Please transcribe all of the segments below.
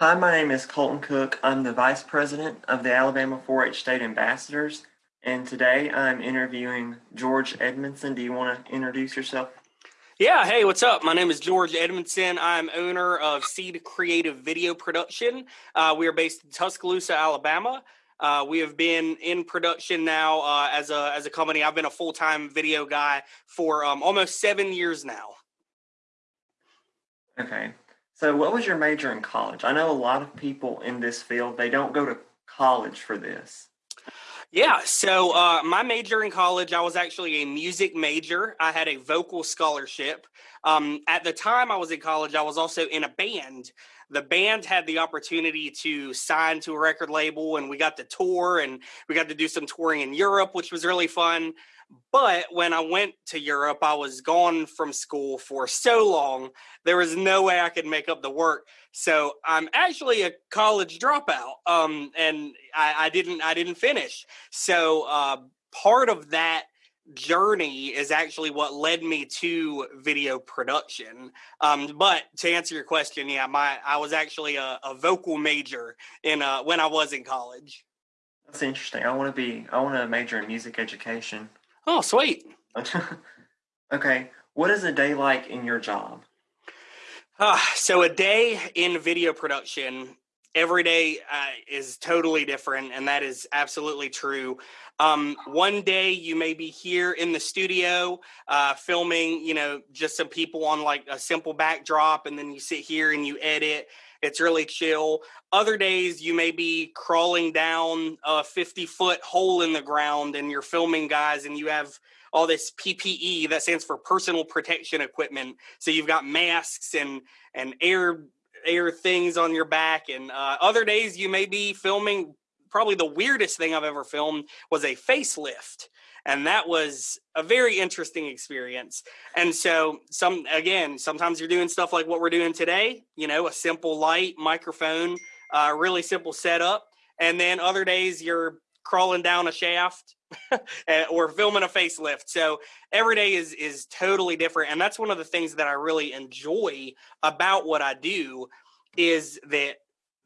Hi, my name is Colton Cook. I'm the Vice President of the Alabama 4 H State Ambassadors, and today I'm interviewing George Edmondson. Do you want to introduce yourself? Yeah, hey, what's up? My name is George Edmondson. I'm owner of Seed Creative Video Production. Uh, we are based in Tuscaloosa, Alabama. Uh, we have been in production now uh, as a as a company. I've been a full time video guy for um, almost seven years now. Okay. So, what was your major in college? I know a lot of people in this field, they don't go to college for this. Yeah, so uh, my major in college, I was actually a music major. I had a vocal scholarship. Um, at the time I was in college, I was also in a band. The band had the opportunity to sign to a record label, and we got to tour, and we got to do some touring in Europe, which was really fun. But when I went to Europe, I was gone from school for so long, there was no way I could make up the work. So I'm actually a college dropout, um, and I, I, didn't I didn't finish. So uh, part of that journey is actually what led me to video production. Um, but to answer your question, yeah, my I was actually a, a vocal major in uh, when I was in college. That's interesting. I want to be. I want to major in music education. Oh, sweet. okay. What is a day like in your job? Uh, so, a day in video production, every day uh, is totally different, and that is absolutely true. Um, one day you may be here in the studio uh, filming, you know, just some people on like a simple backdrop, and then you sit here and you edit it's really chill. Other days you may be crawling down a 50 foot hole in the ground and you're filming guys and you have all this PPE that stands for personal protection equipment. So you've got masks and and air air things on your back. And uh, other days you may be filming. Probably the weirdest thing I've ever filmed was a facelift and that was a very interesting experience. And so some again sometimes you're doing stuff like what we're doing today you know a simple light microphone uh, really simple setup and then other days you're crawling down a shaft or filming a facelift. So every day is is totally different and that's one of the things that i really enjoy about what i do is that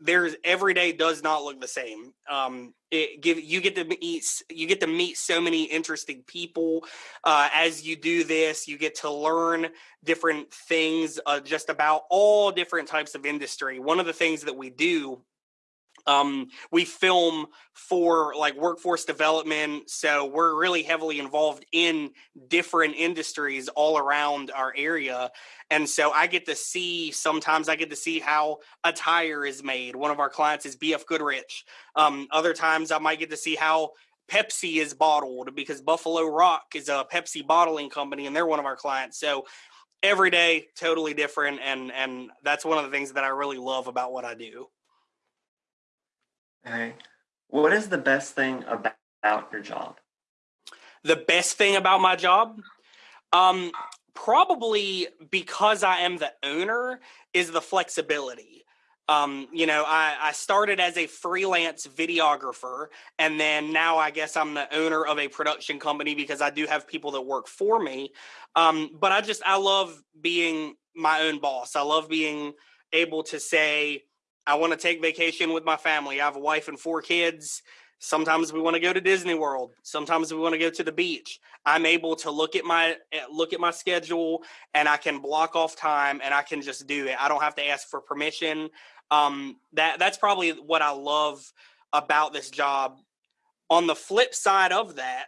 there's every day does not look the same. Um, it give you get to meet you get to meet so many interesting people uh, as you do this. You get to learn different things uh, just about all different types of industry. One of the things that we do um, we film for like workforce development so we're really heavily involved in different industries all around our area and so i get to see sometimes i get to see how a tire is made. One of our clients is bf goodrich. Um, other times i might get to see how pepsi is bottled because buffalo rock is a pepsi bottling company and they're one of our clients so every day totally different and and that's one of the things that i really love about what i do Okay. What is the best thing about your job? The best thing about my job? Um, probably because I am the owner is the flexibility. Um, you know, I, I started as a freelance videographer, and then now I guess I'm the owner of a production company because I do have people that work for me. Um, but I just, I love being my own boss. I love being able to say, I want to take vacation with my family. I have a wife and four kids. Sometimes we want to go to Disney World. Sometimes we want to go to the beach. I'm able to look at my eh, look at my schedule and I can block off time and I can just do it. I don't have to ask for permission. Um, that that's probably what I love about this job. On the flip side of that,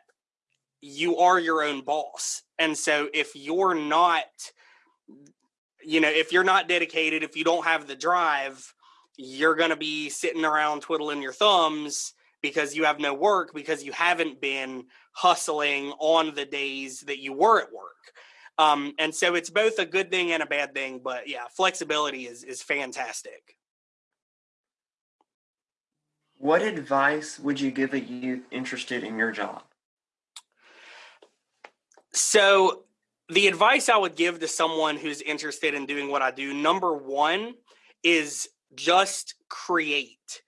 you are your own boss. And so if you're not you know, if you're not dedicated, if you don't have the drive, you're going to be sitting around twiddling your thumbs because you have no work because you haven't been hustling on the days that you were at work. Um, and so it's both a good thing and a bad thing, but yeah, flexibility is is fantastic. What advice would you give a youth interested in your job? So the advice I would give to someone who's interested in doing what I do, number one, is just create.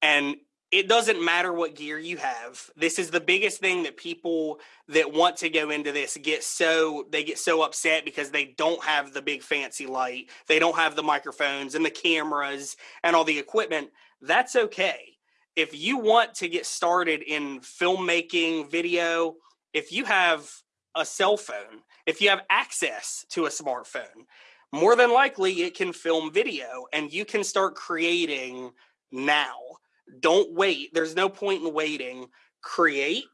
And it doesn't matter what gear you have. This is the biggest thing that people that want to go into this get so they get so upset because they don't have the big fancy light. They don't have the microphones and the cameras and all the equipment. That's okay. If you want to get started in filmmaking, video, if you have a cell phone, if you have access to a smartphone, more than likely it can film video and you can start creating now. Don't wait. There's no point in waiting. Create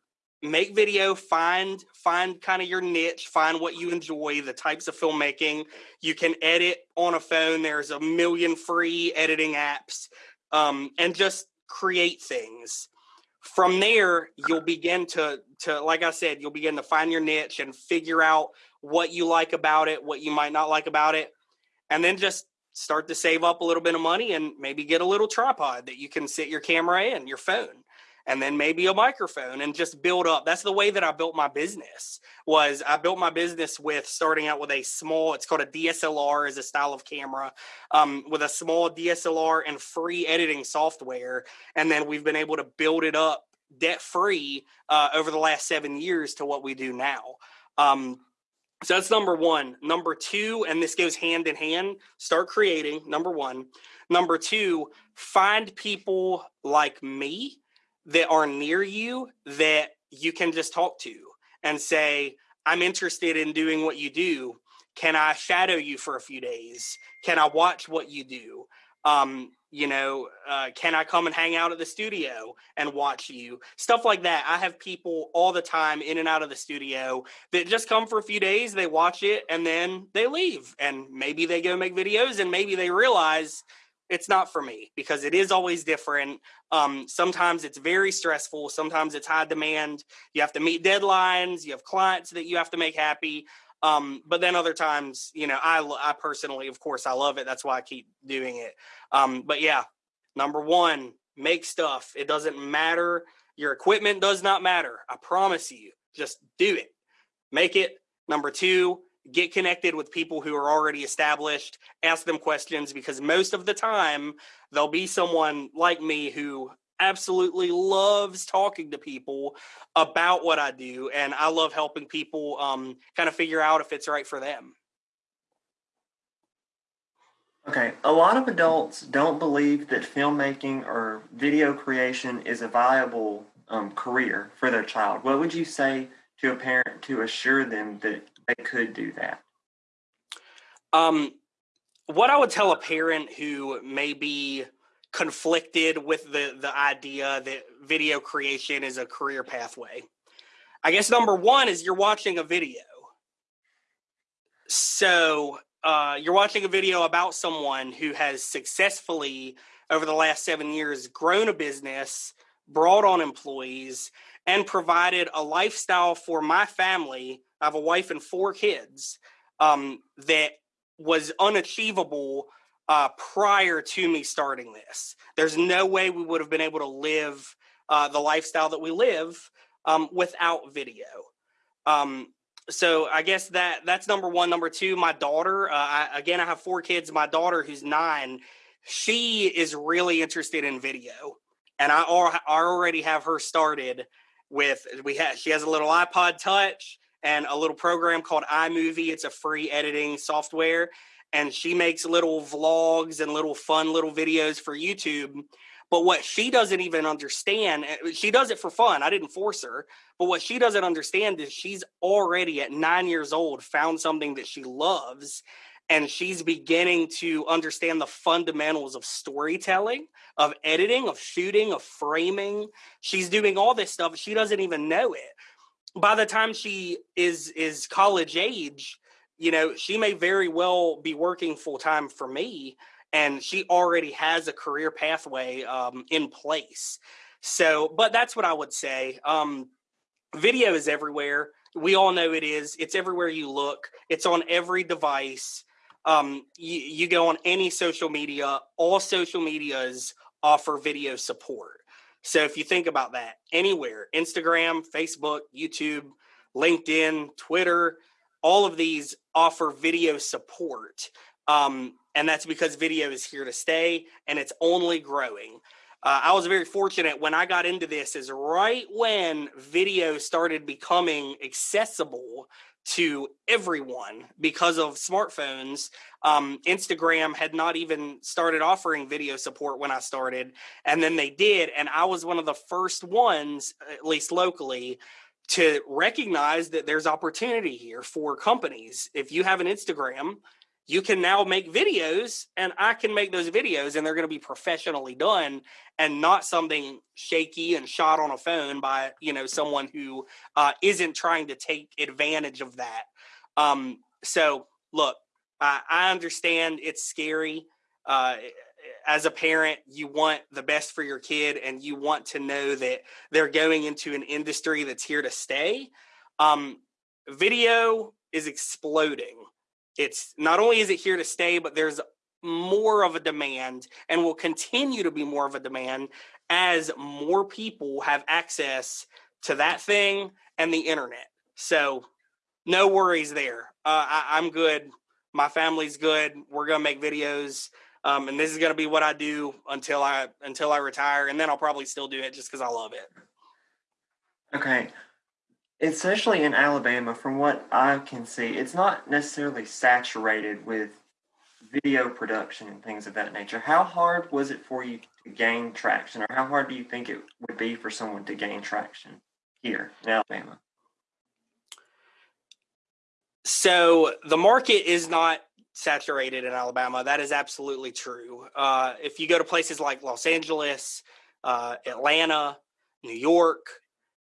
make video find find kind of your niche find what you enjoy the types of filmmaking. You can edit on a phone. There's a million free editing apps um, and just create things. From there you'll begin to to like i said you'll begin to find your niche and figure out what you like about it what you might not like about it and then just start to save up a little bit of money and maybe get a little tripod that you can sit your camera in, your phone, and then maybe a microphone and just build up. That's the way that I built my business. Was I built my business with starting out with a small, it's called a DSLR as a style of camera, um, with a small DSLR and free editing software, and then we've been able to build it up debt free uh, over the last seven years to what we do now. Um, so that's number one. Number two, and this goes hand in hand, start creating. Number one. Number two, find people like me that are near you that you can just talk to and say, I'm interested in doing what you do. Can I shadow you for a few days? Can I watch what you do? Um, you know uh, can i come and hang out at the studio and watch you? Stuff like that. I have people all the time in and out of the studio that just come for a few days they watch it and then they leave. And maybe they go make videos and maybe they realize it's not for me because it is always different. Um, sometimes it's very stressful. Sometimes it's high demand. You have to meet deadlines. You have clients that you have to make happy um, but then other times, you know, I, I personally, of course, I love it. That's why I keep doing it. Um, but yeah, number one, make stuff. It doesn't matter. Your equipment does not matter. I promise you. Just do it. Make it. Number two, get connected with people who are already established. Ask them questions because most of the time, there'll be someone like me who absolutely loves talking to people about what I do, and I love helping people um, kind of figure out if it's right for them. Okay, a lot of adults don't believe that filmmaking or video creation is a viable um, career for their child. What would you say to a parent to assure them that they could do that? Um, what I would tell a parent who may be conflicted with the the idea that video creation is a career pathway. I guess number one is you're watching a video. So uh, you're watching a video about someone who has successfully, over the last seven years, grown a business, brought on employees, and provided a lifestyle for my family. I have a wife and four kids um, that was unachievable uh, prior to me starting this. There's no way we would have been able to live uh, the lifestyle that we live um, without video. Um, so I guess that that's number one. Number two, my daughter. Uh, I, again, I have four kids. My daughter, who's nine, she is really interested in video, and I, I already have her started with. We have she has a little iPod Touch and a little program called iMovie. It's a free editing software, and she makes little vlogs and little fun little videos for YouTube. But what she doesn't even understand, eh, she does it for fun. I didn't force her. But what she doesn't understand is she's already at nine years old found something that she loves. And she's beginning to understand the fundamentals of storytelling, of editing, of shooting, of framing. She's doing all this stuff. She doesn't even know it. By the time she is is college age, you know, she may very well be working full time for me, and she already has a career pathway um, in place. So, but that's what I would say. Um, video is everywhere. We all know it is. It's everywhere you look. It's on every device. Um, you, you go on any social media. All social medias offer video support. So if you think about that, anywhere, Instagram, Facebook, YouTube, LinkedIn, Twitter, all of these offer video support. Um, and that's because video is here to stay and it's only growing. uh, I was very fortunate when I got into this, is right when video started becoming accessible to everyone because of smartphones. Um, Instagram had not even started offering video support when I started, and then they did. And I was one of the first ones, at least locally, to recognize that there's opportunity here for companies. If you have an Instagram, you can now make videos and I can make those videos and they're going to be professionally done and not something shaky and shot on a phone by, you know, someone who uh, not trying to take advantage of that. Um, so look, I, I understand it's scary. Uh, as a parent, you want the best for your kid and you want to know that they're going into an industry that's here to stay. Um, video is exploding it's not only is it here to stay, but there's more of a demand and will continue to be more of a demand as more people have access to that thing and the internet. So, no worries there. Uh, I, am good. My family's good. We're gonna make videos, um, and this is gonna be what I do until I until I retire, and then I'll probably still do it just because I love it. Okay, especially in Alabama, from what I can see, it's not necessarily saturated with video production and things of that nature. How hard was it for you to gain traction, or how hard do you think it would be for someone to gain traction here in Alabama? So the market is not saturated in Alabama. That is absolutely true. Uh, if you go to places like Los Angeles, uh, Atlanta, New York,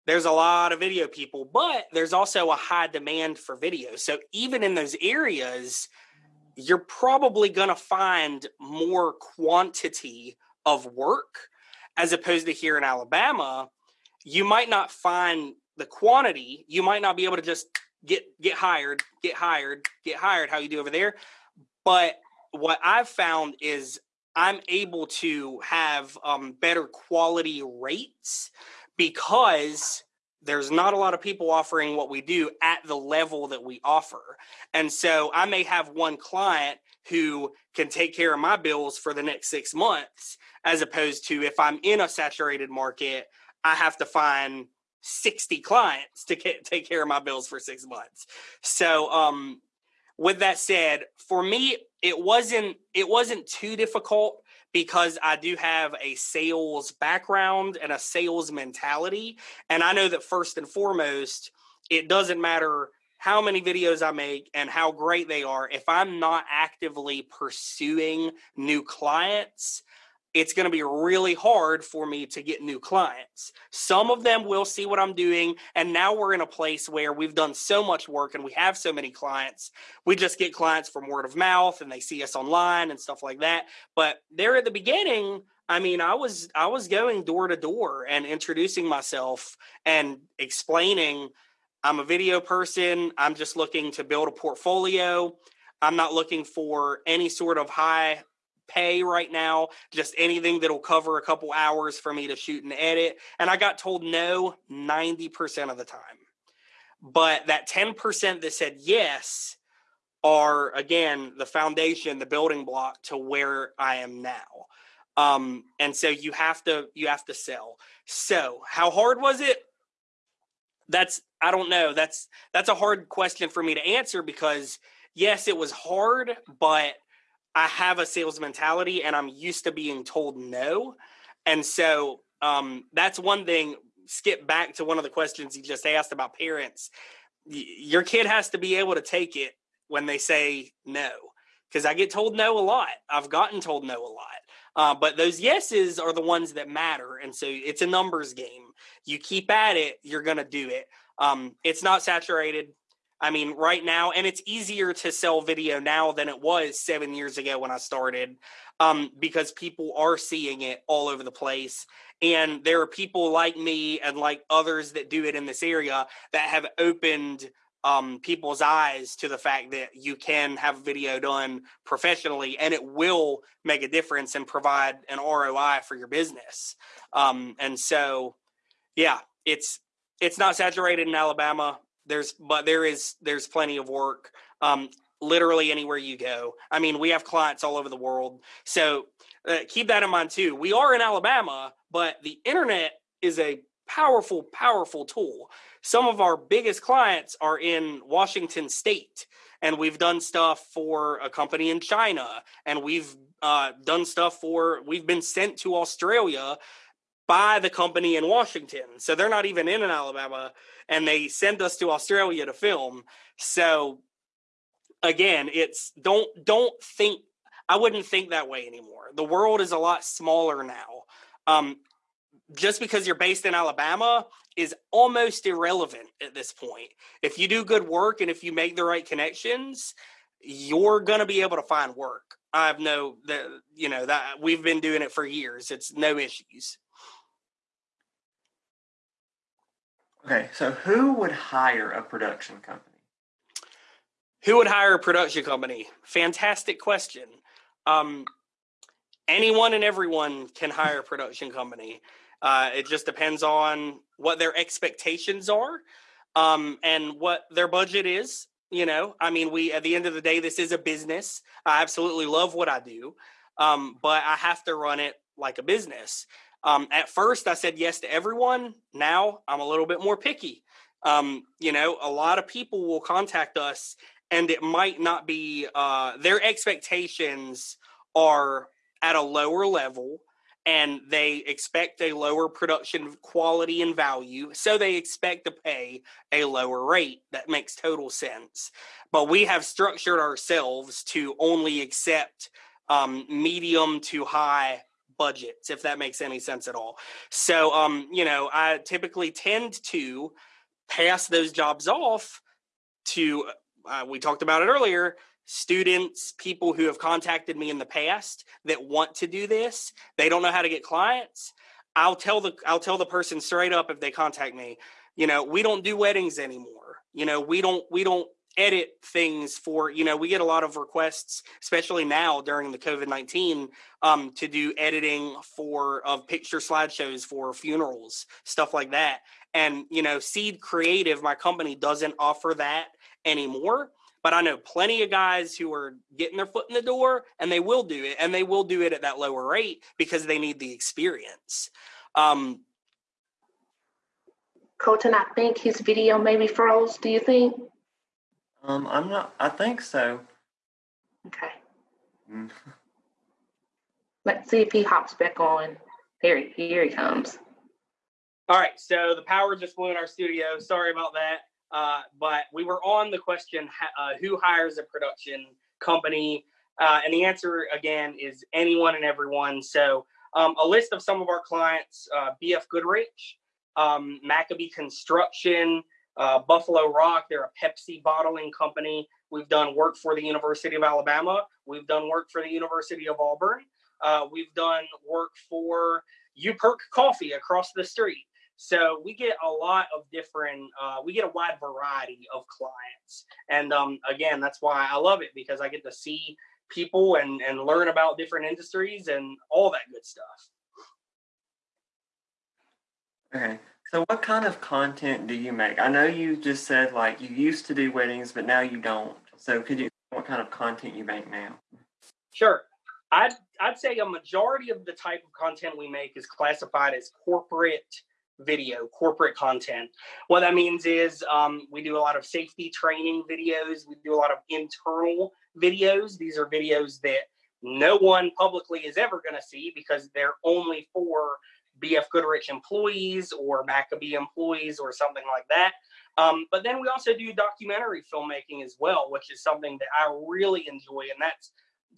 there's a lot of video people, but there's also a high demand for video. So even in those areas, you're probably going to find more quantity of work as opposed to here in Alabama. You might not find the quantity. You might not be able to just get get hired, get hired, get hired how you do over there. But what I've found is I'm able to have um, better quality rates because there's not a lot of people offering what we do at the level that we offer. And so I may have one client who can take care of my bills for the next six months, as opposed to if I'm in a saturated market, I have to find 60 clients to take care of my bills for six months. So, um, with that said, for me, it wasn't it wasn't too difficult because I do have a sales background and a sales mentality. And I know that first and foremost, it doesn't matter how many videos I make and how great they are. If I'm not actively pursuing new clients, it's going to be really hard for me to get new clients. Some of them will see what I'm doing. And now we're in a place where we've done so much work and we have so many clients. We just get clients from word of mouth and they see us online and stuff like that. But there at the beginning, I mean, I was I was going door to door and introducing myself and explaining I'm a video person. I'm just looking to build a portfolio. I'm not looking for any sort of high pay right now, just anything that'll cover a couple hours for me to shoot and edit. And I got told no 90% of the time. But that 10% that said yes are, again, the foundation, the building block to where I am now. Um, and so you have to you have to sell. So how hard was it? That's I don't know. That's that's a hard question for me to answer because yes, it was hard, but I have a sales mentality and I'm used to being told no. And so um, that's one thing. Skip back to one of the questions you just asked about parents. Y- your kid has to be able to take it when they say no. Because I get told no a lot. I've gotten told no a lot. Uh, but those yeses are the ones that matter. And so it's a numbers game. You keep at it, you're going to do it. Um, it's not saturated. I mean, right now, and it's easier to sell video now than it was seven years ago when I started um, because people are seeing it all over the place. And there are people like me and like others that do it in this area that have opened um, people's eyes to the fact that you can have video done professionally and it will make a difference and provide an ROI for your business. Um, and so, yeah, it's it's not saturated in Alabama there's but there is there's plenty of work um, literally anywhere you go. I mean, we have clients all over the world. So uh, keep that in mind too. We are in Alabama, but the internet is a powerful, powerful tool. Some of our biggest clients are in Washington State, and we've done stuff for a company in China, and we've uh, done stuff for, we've been sent to Australia by the company in Washington. So they're not even in Alabama, and they send us to Australia to film. So again, it's don't don't think I wouldn't think that way anymore. The world is a lot smaller now. Um, just because you're based in Alabama is almost irrelevant at this point. If you do good work and if you make the right connections, you're going to be able to find work. I have no that you know that we've been doing it for years. It's no issues. Okay, so who would hire a production company? Who would hire a production company? Fantastic question. Um, anyone and everyone can hire a production company. Uh, it just depends on what their expectations are um, and what their budget is. You know, I mean, we at the end of the day, this is a business. I absolutely love what I do, um, but I have to run it like a business. Um, at first, I said yes to everyone. Now I'm a little bit more picky. Um, you know, a lot of people will contact us, and it might not be uh, their expectations are at a lower level and they expect a lower production quality and value so they expect to pay a lower rate that makes total sense but we have structured ourselves to only accept um, medium to high budgets if that makes any sense at all so um, you know i typically tend to pass those jobs off to uh, we talked about it earlier students, people who have contacted me in the past that want to do this. They don't know how to get clients. I'll tell the I'll tell the person straight up if they contact me, you know, we don't do weddings anymore. You know, we don't we don't edit things for you know we get a lot of requests especially now during the covid-19 um, to do editing for of picture slideshows for funerals stuff like that and you know seed creative my company doesn't offer that anymore but I know plenty of guys who are getting their foot in the door and they will do it and they will do it at that lower rate because they need the experience. Um, Colton, I think his video maybe froze. Do you think? Um, I'm not. I think so. Okay. Mm. Let's see if he hops back on. Here, he- here he comes. all right, so the power just blew in our studio. Sorry about that. Uh, but we were on the question uh, who hires a production company? Uh, and the answer again is anyone and everyone. So, um, a list of some of our clients uh, BF Goodrich, um, McAbee Construction, uh, Buffalo Rock, they're a Pepsi bottling company. We've done work for the University of Alabama, we've done work for the University of Auburn, uh, we've done work for UPerk Coffee across the street. So we get a lot of different, uh, we get a wide variety of clients. And um, again, that's why I love it because I get to see people and, and learn about different industries and all that good stuff. Okay. So what kind of content do you make? I know you just said like you used to do weddings, but now you don't. So could you what kind of content you make now? Sure. I'd, I'd say a majority of the type of content we make is classified as corporate video, corporate content. What that means is um, we do a lot of safety training videos. We do a lot of internal videos. These are videos that no one publicly is ever going to see because they're only for BF Goodrich employees or McAbee employees or something like that. Um, but then we also do documentary filmmaking as well, which is something that I really enjoy. And that's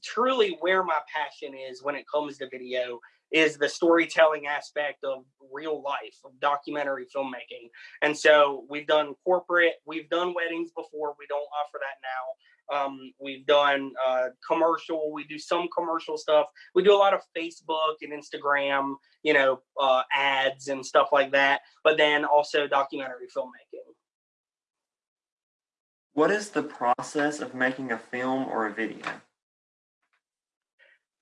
truly where my passion is when it comes to video is the storytelling aspect of real life of documentary filmmaking and so we've done corporate we've done weddings before we don't offer that now um, we've done uh, commercial we do some commercial stuff we do a lot of facebook and instagram you know uh, ads and stuff like that but then also documentary filmmaking What is the process of making a film or a video?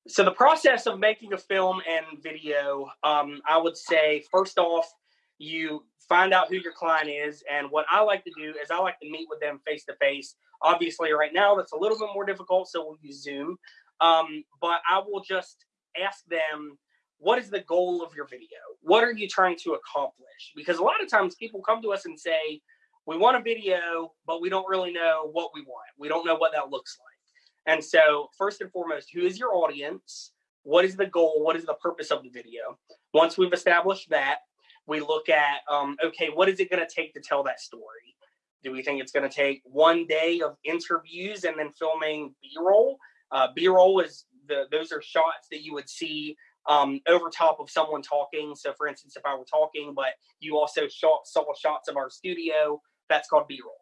So the process of making a film and video, um, I would say first off, you find out who your client is, and what I like to do is I like to meet with them face to face Obviously, right now that's a little bit more difficult, so we'll use Zoom. Um, but I will just ask them, what is the goal of your video? What are you trying to accomplish? Because a lot of times people come to us and say, we want a video, but we don't really know what we want. We don't know what that looks like. And so, first and foremost, who is your audience? What is the goal? What is the purpose of the video? Once we've established that, we look at um, okay, what is it going to take to tell that story? Do we think it's going to take one day of interviews and then filming B-roll? Uh, B-roll is the those are shots that you would see um, over top of someone talking. So, for instance, if I were talking, but you also shot, saw shots of our studio, that's called B-roll.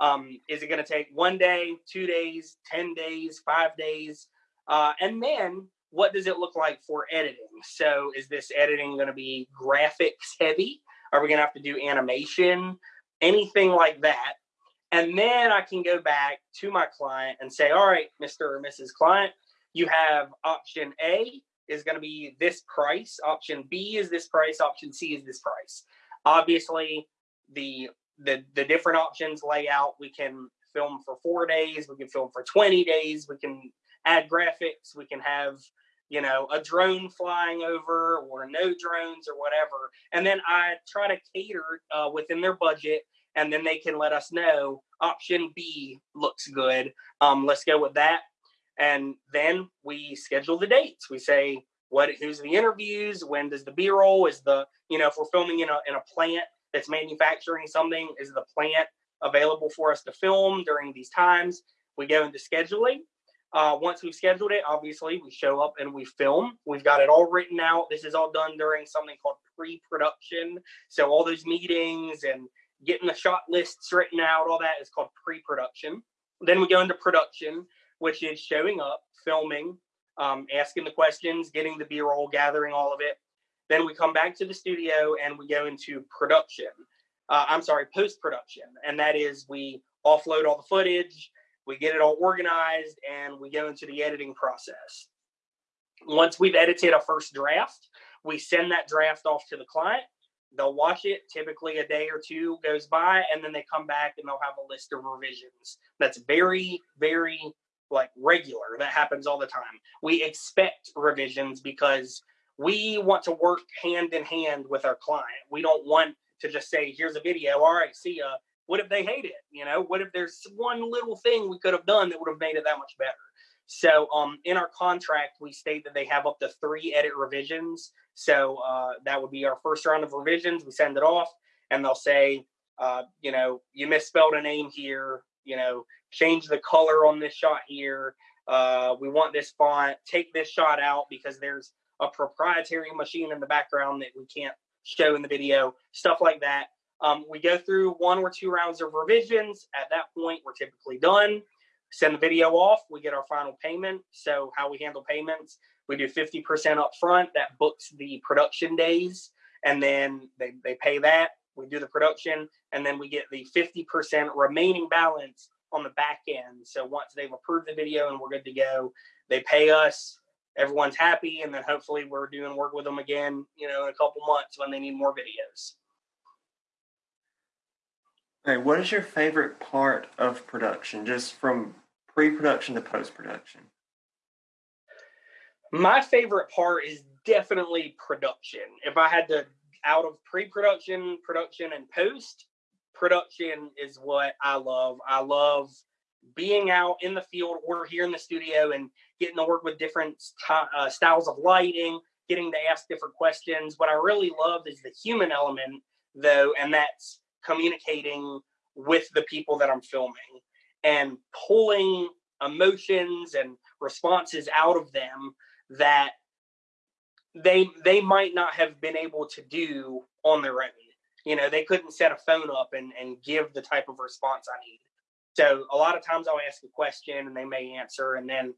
Um, is it going to take one day, two days, ten days, five days, uh, and then what does it look like for editing? So, is this editing going to be graphics heavy? Are we going to have to do animation? Anything like that? And then I can go back to my client and say, all right, Mr. or Mrs. Client, you have option A is going to be this price, option B is this price, option C is this price. Obviously, the the the different options lay out. We can film for four days, we can film for 20 days, we can add graphics, we can have you know a drone flying over or no drones or whatever and then i try to cater uh, within their budget and then they can let us know option B looks good. Um, let's go with that. And then we schedule the dates. We say what who's the interviews, when does the B roll is the you know if we're filming in a in a plant that's manufacturing something, is the plant available for us to film during these times? We go into scheduling. Uh, once we've scheduled it, obviously we show up and we film. We've got it all written out. This is all done during something called pre-production. So all those meetings and getting the shot lists written out, all that is called pre production. Then we go into production, which is showing up, filming, um, asking the questions, getting the B roll, gathering all of it. Then we come back to the studio and we go into production. Uh, I'm sorry, post production. And that is we offload all the footage, we get it all organized, and we go into the editing process. Once we've edited a first draft, we send that draft off to the client they'll watch it typically a day or two goes by and then they come back and they'll have a list of revisions. That's very very like regular. That happens all the time. We expect revisions because we want to work hand in hand with our client. We don't want to just say here's a video. All right see ya. What if they hate it? You know what if there's one little thing we could have done that would have made it that much better so um, in our contract, we state that they have up to three edit revisions. So uh, that would be our first round of revisions. We send it off, and they'll say, uh, you know, you misspelled a name here. You know, change the color on this shot here. Uh, we want this font. Take this shot out because there's a proprietary machine in the background that we can't show in the video. Stuff like that. Um, we go through one or two rounds of revisions. At that point, we're typically done send the video off, we get our final payment. So how we handle payments, we do 50% up front, that books the production days, and then they, they pay that. We do the production, and then we get the 50% remaining balance on the back end. So once they've approved the video and we're good to go, they pay us. Everyone's happy, and then hopefully we're doing work with them again, you know, in a couple months when they need more videos. Hey, what is your favorite part of production, just from pre-production to post-production? My favorite part is definitely production. If I had to out of pre-production, production, and post, production is what I love. I love being out in the field or here in the studio and getting to work with different uh, styles of lighting, getting to ask different questions. What I really love is the human element, though, and that's communicating with the people that I'm filming and pulling emotions and responses out of them that they they might not have been able to do on their own. You know, they couldn't set a phone up and, and give the type of response I need. So a lot of times I'll ask a question and they may answer and then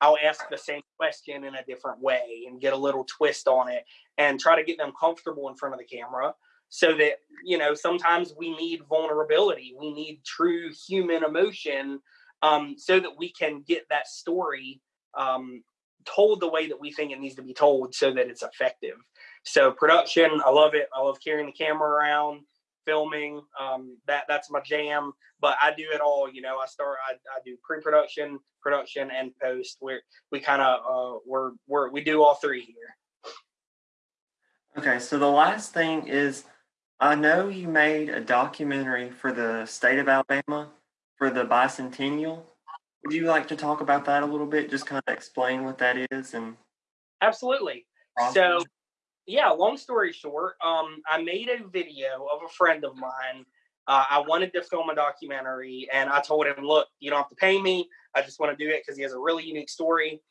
I'll ask the same question in a different way and get a little twist on it and try to get them comfortable in front of the camera so that you know sometimes we need vulnerability we need true human emotion um, so that we can get that story um, told the way that we think it needs to be told so that it's effective so production i love it i love carrying the camera around filming. Um, that that's my jam. But I do it all. You know, I start. I, I do pre-production, production, and post. Where we kind of uh, we're we're we do all three here. Okay, so the last thing is, I know you made a documentary for the state of Alabama for the bicentennial. Would you like to talk about that a little bit? Just kind of explain what that is and. Absolutely. So, yeah, long story short, um, I made a video of a friend of mine. Uh, I wanted to film a documentary, and I told him, "Look, you don't have to pay me. I just want to do it because he has a really unique story."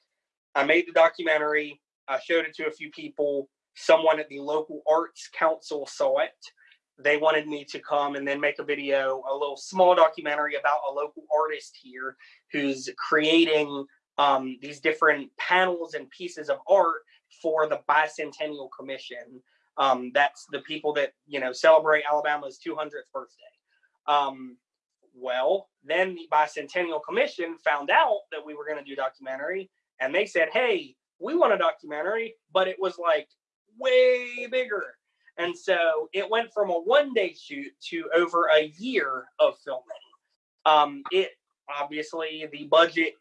I made the documentary. I showed it to a few people. Someone at the local arts council saw it. They wanted me to come and then make a video, a little small documentary about a local artist here who's creating um, these different panels and pieces of art for the Bicentennial Commission. Um, that's the people that you know celebrate Alabama's 200th birthday. Um, well, then the Bicentennial Commission found out that we were going to do documentary, and they said, "Hey, we want a documentary," but it was like way bigger. And so it went from a one day shoot to over a year of filming. Um, it obviously the budget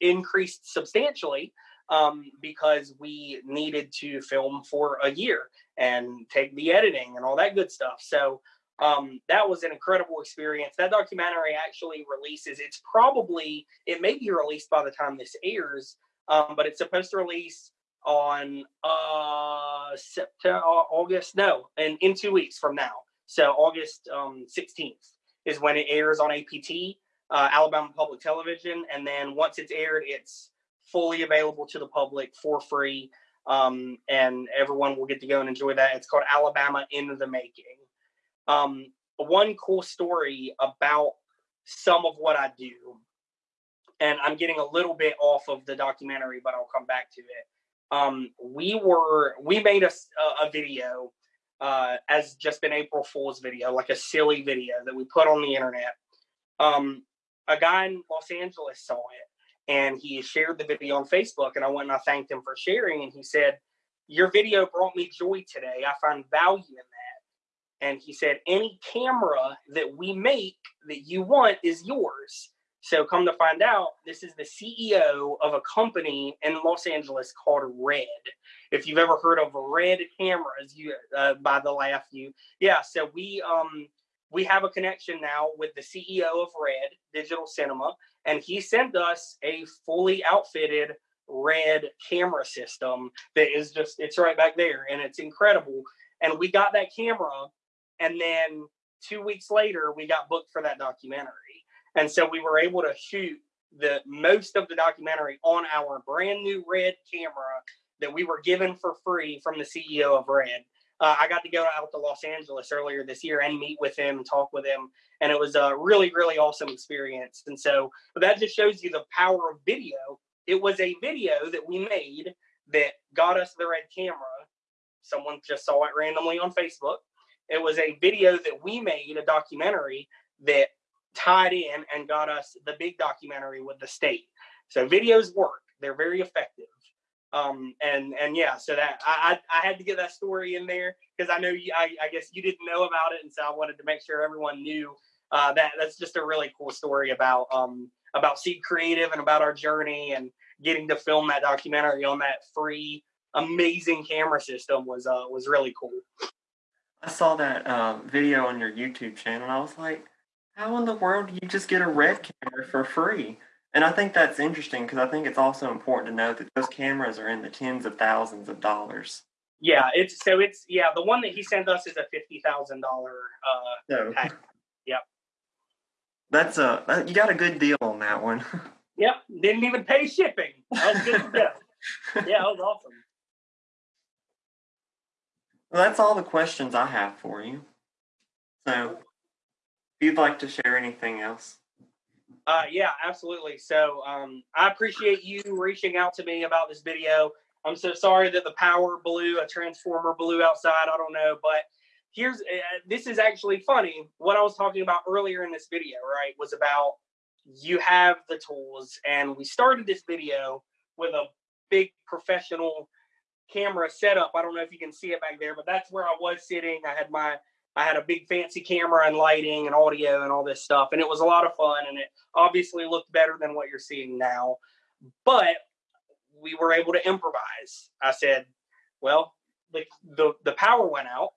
increased substantially um, because we needed to film for a year and take the editing and all that good stuff. So um, that was an incredible experience. That documentary actually releases. It's probably it may be released by the time this airs, um, but it's supposed to release on uh September, August. No, and in two weeks from now. So August um, 16th is when it airs on APT uh, Alabama Public Television, and then once it's aired, it's fully available to the public for free, um, and everyone will get to go and enjoy that. It's called Alabama in the Making. Um, one cool story about some of what I do, and I'm getting a little bit off of the documentary, but I'll come back to it. Um, we were we made a, a video uh, as just an April Fool's video, like a silly video that we put on the internet. Um, a guy in Los Angeles saw it and he shared the video on Facebook. And I went and I thanked him for sharing. And he said, Your video brought me joy today. I find value in that. And he said, Any camera that we make that you want is yours. So come to find out, this is the CEO of a company in Los Angeles called Red. If you've ever heard of Red cameras, you uh, by the laugh, you yeah. So we um we have a connection now with the CEO of Red Digital Cinema, and he sent us a fully outfitted Red camera system that is just, it's right back there and it's incredible. And we got that camera, and then two weeks later, we got booked for that documentary. And so we were able to shoot the most of the documentary on our brand new Red camera that we were given for free from the CEO of Red uh, I got to go out to Los Angeles earlier this year and meet with him talk with him. And it was a really, really awesome experience. And so that just shows you the power of video. It was a video that we made that got us the red camera. Someone just saw it randomly on Facebook. It was a video that we made, a documentary that tied in and got us the big documentary with the state. So videos work, they're very effective. Um, and and yeah, so that I I, had to get that story in there because I know you, I, I guess you didn't know about it, and so I wanted to make sure everyone knew uh, that. That's just a really cool story about um about Seed Creative and about our journey and getting to film that documentary on that free amazing camera system was uh was really cool. I saw that uh, video on your YouTube channel, and I was like, "How in the world do you just get a red camera for free?" And I think that's interesting because I think it's also important to note that those cameras are in the tens of thousands of dollars. Yeah, it's so it's yeah. The one that he sent us is a fifty thousand dollar. Uh, so, yep. That's a you got a good deal on that one. yep, didn't even pay shipping. That was good go. yeah, that was awesome. Well, that's all the questions I have for you. So, if you'd like to share anything else. Uh, yeah, absolutely. So um, I appreciate you reaching out to me about this video. I'm so sorry that the power blew, a transformer blew outside. I don't know, but here's uh, this is actually funny. What I was talking about earlier in this video, right, was about you have the tools, and we started this video with a big professional camera setup. I don't know if you can see it back there, but that's where I was sitting. I had my I had a big fancy camera and lighting and audio and all this stuff, and it was a lot of fun. And it obviously looked better than what you're seeing now. But we were able to improvise. I said, "Well, the the, the power went out,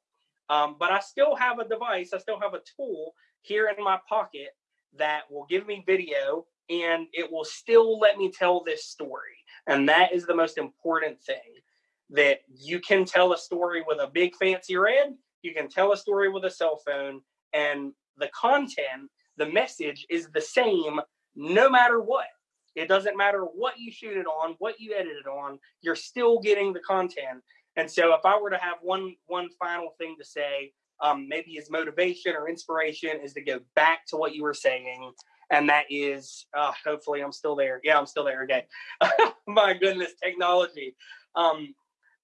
um, but I still have a device. I still have a tool here in my pocket that will give me video, and it will still let me tell this story. And that is the most important thing." That you can tell a story with a big fancy red you can tell a story with a cell phone, and the content, the message is the same no matter what. It doesn't matter what you shoot it on, what you edit it on, you're still getting the content. And so, if I were to have one one final thing to say, um, maybe as motivation or inspiration is to go back to what you were saying, and that is, uh, hopefully, I'm still there. Yeah, I'm still there. Okay. My goodness, technology. Um,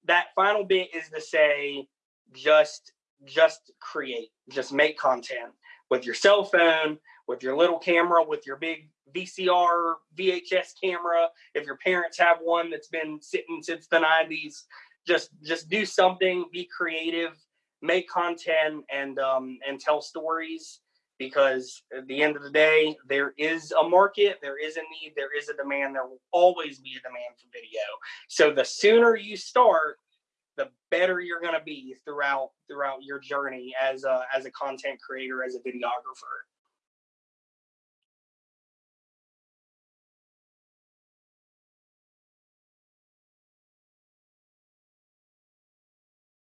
that final bit is to say, just just create, just make content with your cell phone, with your little camera, with your big VCR, VHS camera. If your parents have one that's been sitting since the 90s, just just do something, be creative, make content and um and tell stories because at the end of the day there is a market there is a need there is a demand there will always be a demand for video so the sooner you start the better you're going to be throughout throughout your journey as a as a content creator as a videographer